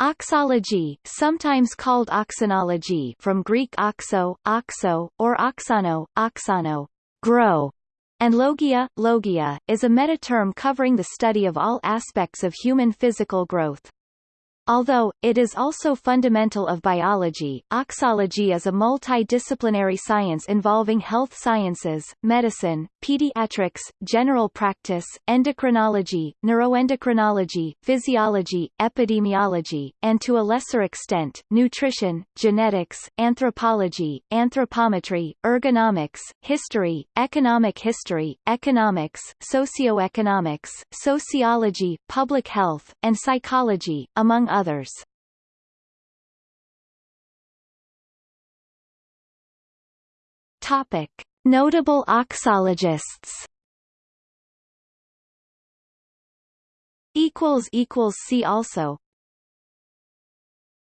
Auxology, sometimes called auxanology from Greek auxo, auxo, or auxano, auxano, grow, and logia, logia, is a meta-term covering the study of all aspects of human physical growth. Although, it is also fundamental of biology, auxology is a multidisciplinary science involving health sciences, medicine, pediatrics, general practice, endocrinology, neuroendocrinology, physiology, epidemiology, and to a lesser extent, nutrition, genetics, anthropology, anthropometry, ergonomics, history, economic history, economics, socioeconomics, sociology, public health, and psychology, among others others. Topic: Notable auxologists. Equals equals see also